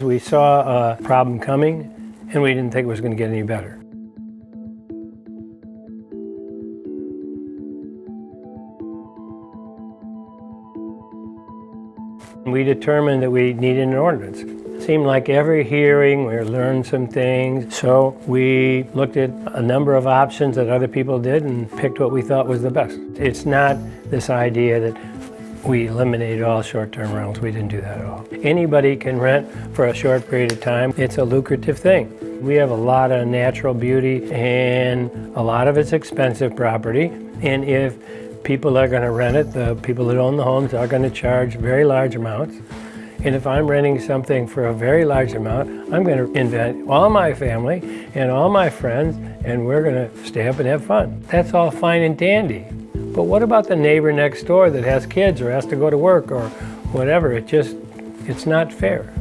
We saw a problem coming and we didn't think it was going to get any better. We determined that we needed an ordinance. It seemed like every hearing we learned some things, so we looked at a number of options that other people did and picked what we thought was the best. It's not this idea that we eliminated all short-term rentals. We didn't do that at all. Anybody can rent for a short period of time. It's a lucrative thing. We have a lot of natural beauty and a lot of it's expensive property. And if people are going to rent it, the people that own the homes are going to charge very large amounts. And if I'm renting something for a very large amount, I'm going to invite all my family and all my friends and we're going to stay up and have fun. That's all fine and dandy. But what about the neighbor next door that has kids or has to go to work or whatever? It just, it's not fair.